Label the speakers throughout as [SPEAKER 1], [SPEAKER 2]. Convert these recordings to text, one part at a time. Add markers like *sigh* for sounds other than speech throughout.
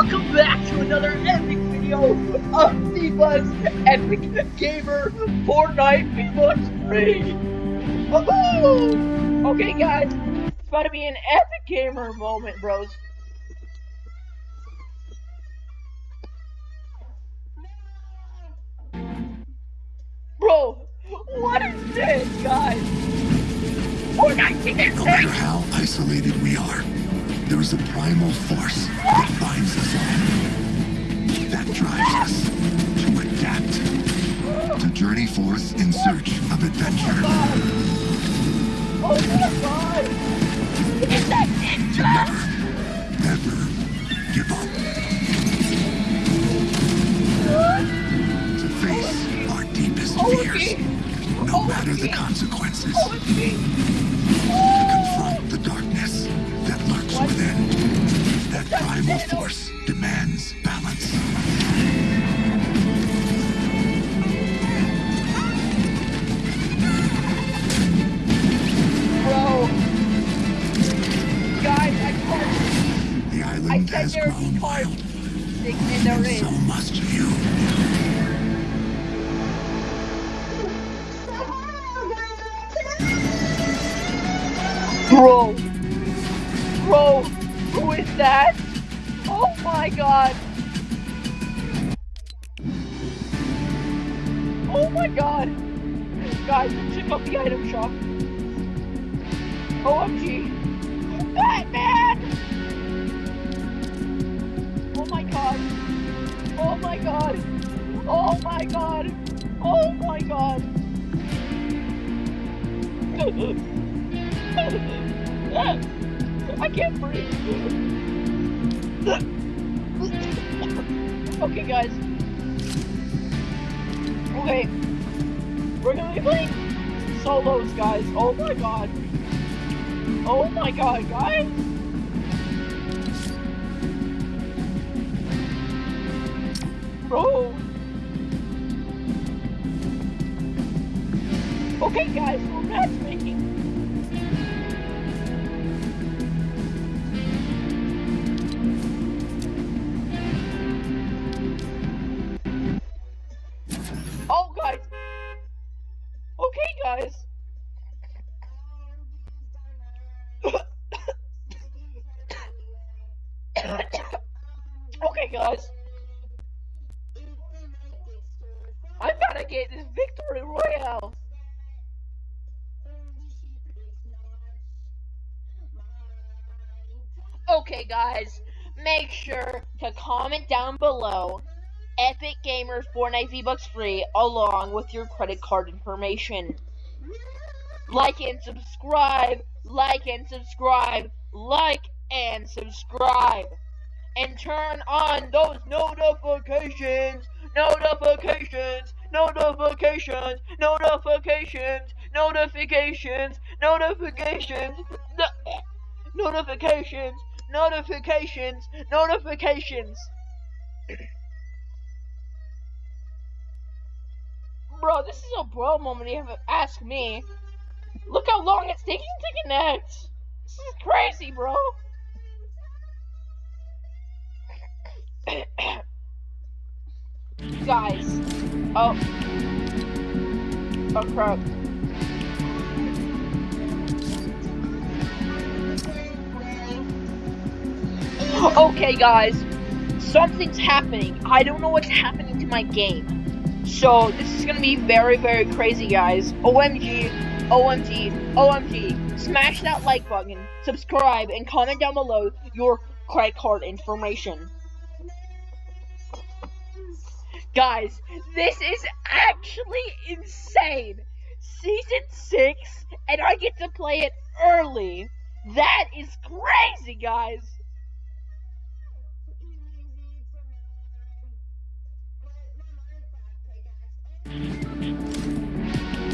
[SPEAKER 1] welcome back to another epic video of V-Bucks Epic Gamer Fortnite free. Woohoo! Okay, guys, it's about to be an epic gamer moment, bros. Bro, what is this, guys? Fortnite
[SPEAKER 2] No matter how isolated we are, there is a primal force that binds us all. That drives us to adapt, to journey forth in search of adventure,
[SPEAKER 1] Oh my god! It's that
[SPEAKER 2] never, never give up, to face our deepest fears, no matter the consequences, that. That primal force demands balance.
[SPEAKER 1] Bro! Guys, I can't.
[SPEAKER 2] The
[SPEAKER 1] I
[SPEAKER 2] island
[SPEAKER 1] said
[SPEAKER 2] has
[SPEAKER 1] there would be
[SPEAKER 2] grown wild,
[SPEAKER 1] And
[SPEAKER 2] so must you.
[SPEAKER 1] God! Oh my god! Guys, check out the item shop. OMG! Batman! Oh my god! Oh my god! Oh my god! Oh my god! *laughs* I can't breathe. *laughs* okay, guys. Okay. We're gonna be playing solos, guys. Oh my god. Oh my god, guys. Bro. Okay, guys, matchmaking. Oh, guys. About to get this victory royale. Okay, guys. Make sure to comment down below Epic Gamers Fortnite V-Bucks free along with your credit card information. Like and subscribe, like and subscribe, like and subscribe. And turn on those notifications, notifications, notifications, notifications, notifications, notifications, no- notifications, notifications, notifications. Bro, this is a bro moment. You have to ask me. Look how long it's taking to connect. This is crazy, bro. *coughs* Guys. Oh. Oh crap. Oh, okay, guys. Something's happening. I don't know what's happening to my game. So, this is gonna be very, very crazy, guys. OMG, OMG, OMG. Smash that like button, subscribe, and comment down below your credit card information. Guys, this is actually insane. Season 6, and I get to play it early. That is crazy, guys.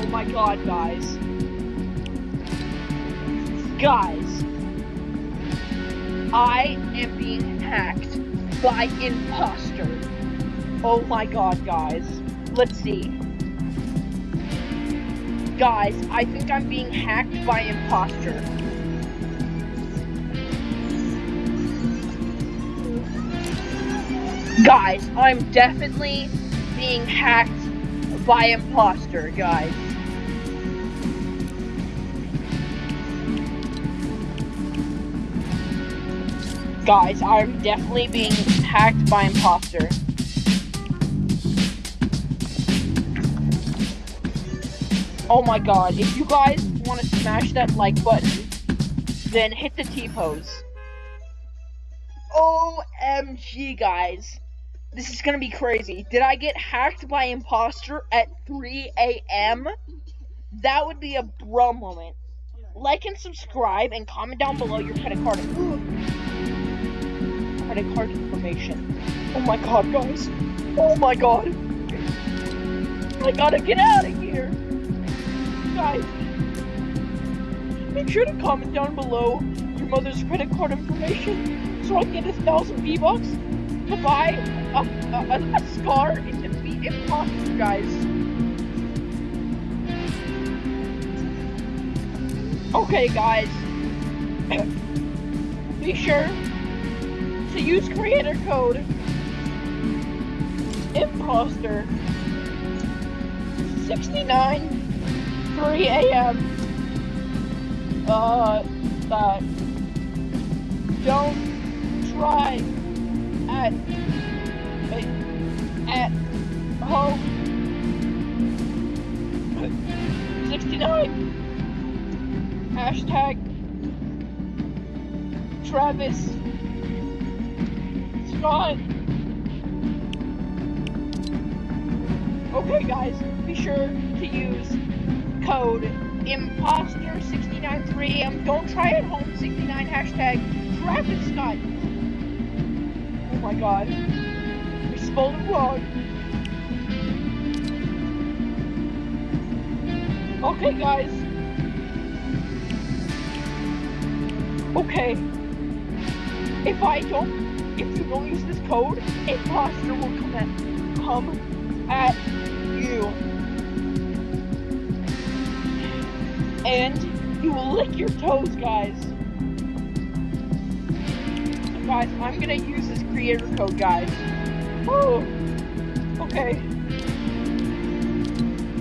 [SPEAKER 1] Oh my god, guys. Guys. I am being hacked by imposter. Oh my god, guys. Let's see. Guys, I think I'm being hacked by imposter. Guys, I'm definitely being hacked by imposter, guys. Guys, I'm definitely being hacked by imposter. Oh my god, if you guys want to smash that like button, then hit the T-pose. OMG, guys. This is gonna be crazy. Did I get hacked by imposter at 3 a.m.? That would be a bro moment. Like and subscribe and comment down below your credit card. credit card information. Oh my god, guys. Oh my god. I gotta get out of here. Guys, make sure to comment down below your mother's credit card information so I can get a thousand V-Bucks to buy a, a, a scar and defeat imposter, guys. Okay, guys. *coughs* Be sure to use creator code imposter 69 3 a.m. Uh, that don't try at at home. 69 hashtag Travis Scott. Okay guys be sure to use code imposter 69 3 am don't try at home 69 hashtag Travis Scott Oh my god. We spelled it wrong. Okay, guys. Okay. If I don't, if you don't use this code, imposter will come at, come at you. And you will lick your toes, guys. So guys, I'm gonna use this creator code, guys. Oh, okay.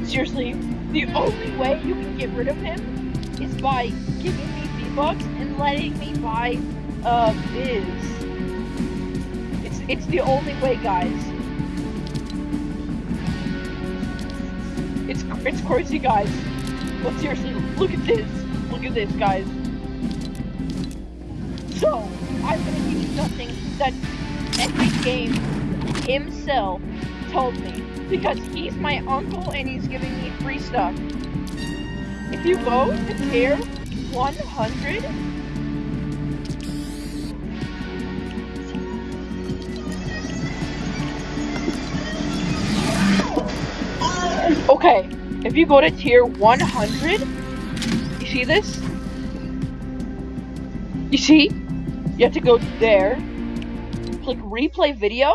[SPEAKER 1] Seriously, the only way you can get rid of him is by giving me V-Bucks and letting me buy, uh, Biz. It's, it's the only way, guys. It's, it's crazy, guys. But seriously, look at this. Look at this, guys. So, I'm gonna give you something that Epic Game himself told me because he's my uncle and he's giving me free stuff. If you go to tier 100, Okay, if you go to tier 100, you see this? You see? You have to go there, click replay video,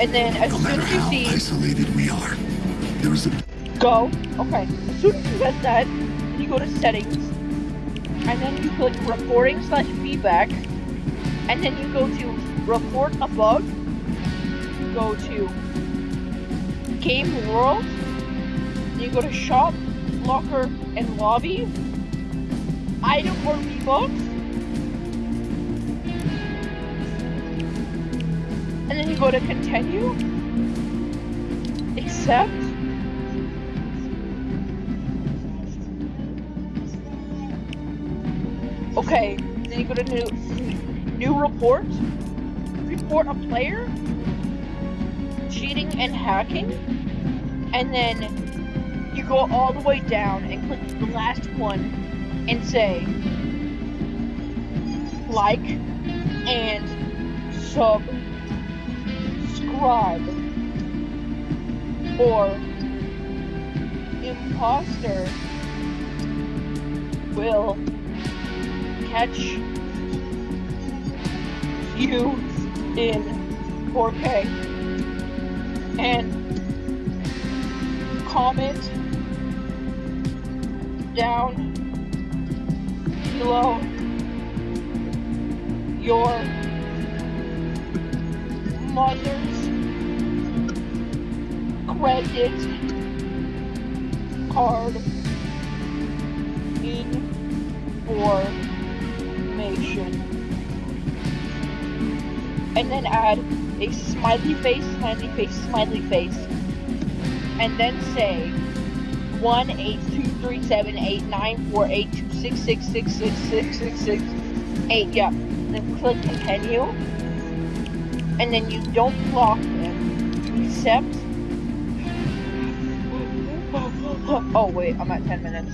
[SPEAKER 1] and then as
[SPEAKER 2] No
[SPEAKER 1] soon as you
[SPEAKER 2] how
[SPEAKER 1] see
[SPEAKER 2] isolated we are, there is a
[SPEAKER 1] go, okay, as soon as you get that, you go to settings, and then you click reporting slash feedback, and then you go to report a bug, go to game world, you go to shop, locker, and lobby, item or V-Bucks, and then you go to continue, accept, Okay, then you go to new new report. Report a player? Cheating and hacking. And then go all the way down and click the last one and say like and subscribe or imposter will catch you in 4K and comment down below your mother's credit card information and then add a smiley face, smiley face, smiley face, and then say one eight two three seven eight nine four eight two six six six six six six six eight. Yeah. Then click continue, and then you don't block them, except. *laughs* Oh wait, I'm at ten minutes.